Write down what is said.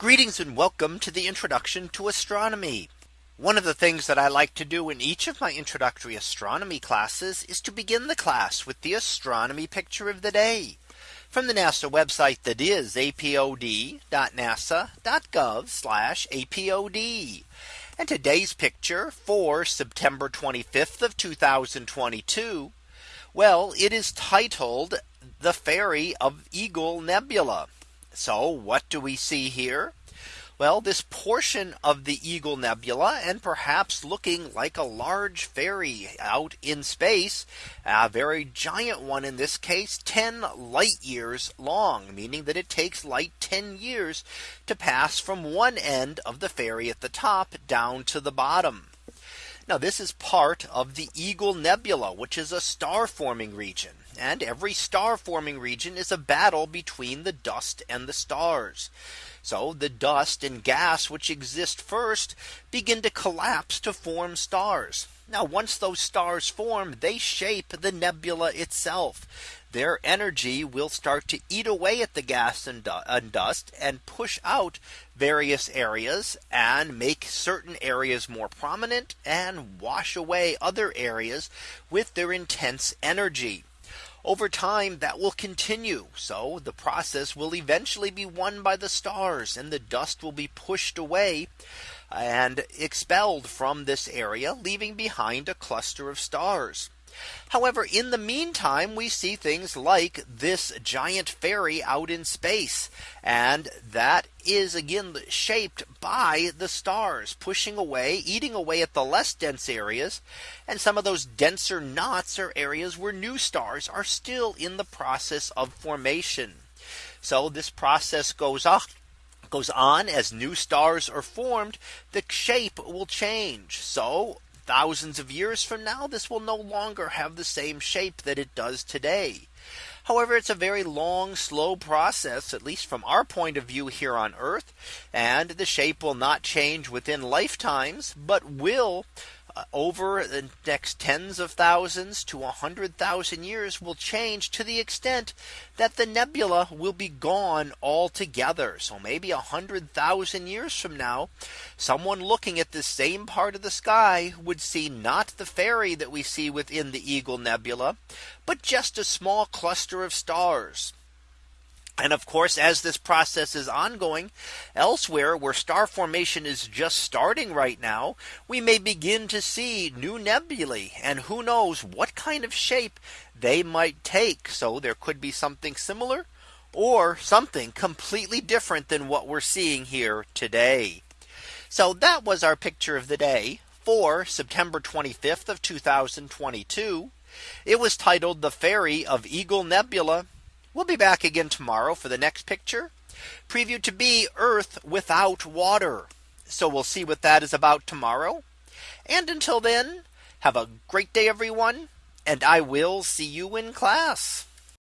Greetings and welcome to the introduction to astronomy. One of the things that I like to do in each of my introductory astronomy classes is to begin the class with the astronomy picture of the day from the NASA website that is apod.nasa.gov apod. And today's picture for September 25th of 2022. Well, it is titled the fairy of Eagle Nebula. So what do we see here? Well, this portion of the Eagle Nebula and perhaps looking like a large fairy out in space, a very giant one in this case 10 light years long, meaning that it takes light 10 years to pass from one end of the fairy at the top down to the bottom. Now this is part of the Eagle Nebula, which is a star forming region. And every star forming region is a battle between the dust and the stars. So the dust and gas which exist first begin to collapse to form stars. Now once those stars form, they shape the nebula itself. Their energy will start to eat away at the gas and, dust and push out various areas and make certain areas more prominent and wash away other areas with their intense energy over time that will continue. So the process will eventually be won by the stars and the dust will be pushed away and expelled from this area, leaving behind a cluster of stars. However, in the meantime, we see things like this giant fairy out in space. And that is again shaped by the stars pushing away, eating away at the less dense areas. And some of those denser knots are areas where new stars are still in the process of formation. So this process goes on goes on as new stars are formed, the shape will change. So thousands of years from now, this will no longer have the same shape that it does today. However, it's a very long, slow process, at least from our point of view here on Earth. And the shape will not change within lifetimes, but will Uh, over the next tens of thousands to a hundred thousand years will change to the extent that the nebula will be gone altogether. So maybe a hundred thousand years from now, someone looking at the same part of the sky would see not the fairy that we see within the Eagle Nebula, but just a small cluster of stars. And of course, as this process is ongoing elsewhere where star formation is just starting right now, we may begin to see new nebulae and who knows what kind of shape they might take. So there could be something similar or something completely different than what we're seeing here today. So that was our picture of the day for September 25th of 2022. It was titled the fairy of Eagle Nebula We'll be back again tomorrow for the next picture preview to be Earth without water. So we'll see what that is about tomorrow. And until then, have a great day, everyone. And I will see you in class.